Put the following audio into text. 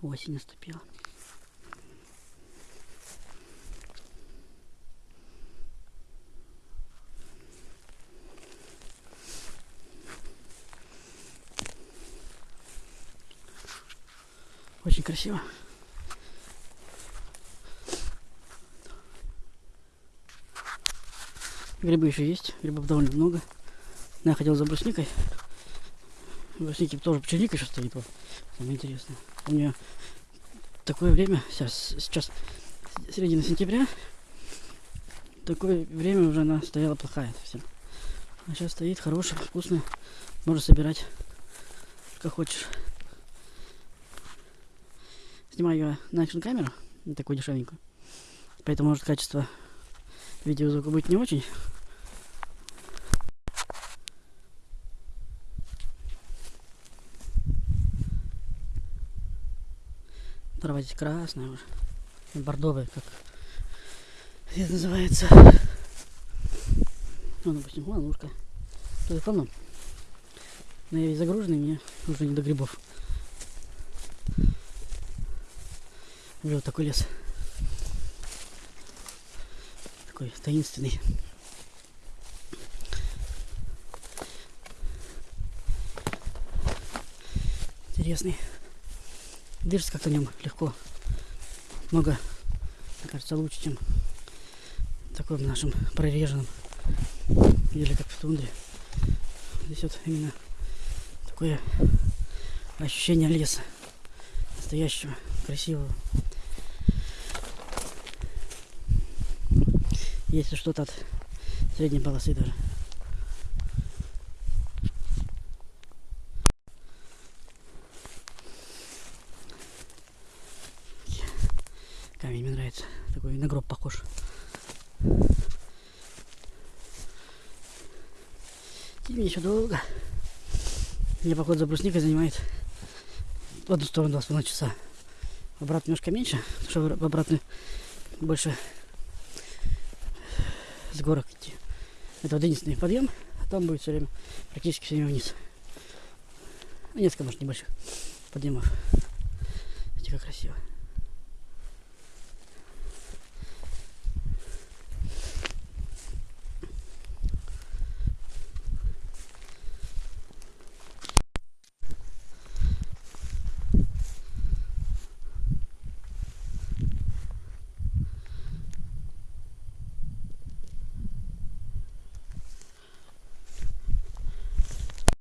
Осень наступила. Очень красиво. Грибы еще есть, грибов довольно много. Я ходил за брусникой. Брусники тоже черника еще стоит. Вот. Самое интересное. У меня такое время, сейчас, сейчас середина сентября, такое время уже она стояла плохая совсем. А сейчас стоит хорошая, вкусная. Можно собирать, как хочешь. Снимаю я на экшн камеру, такую дешевенькую. Поэтому может качество видеозвука будет не очень. Трава здесь красная уже. Бордовая, как это называется. Ну, допустим, вон лужка. Тут полно. Но я весь загруженный, мне уже не до грибов. Вот такой лес. Такой таинственный. Интересный. Дышится как-то в нем легко. Много, мне кажется, лучше, чем в таком нашем прореженном. Или как в тундре. Здесь вот именно такое ощущение леса. Настоящего, красивого. Если что-то от средней полосы даже. Камень мне нравится. Такой на гроб похож. Тебе еще долго. Мне поход за брусникой занимает в одну сторону два с половиной часа. В обратную немножко меньше, потому что в обратную больше с горок идти. Это вот единственный подъем, а там будет все время, практически все время вниз. Ну, Несколько, может, небольших подъемов. Как красиво.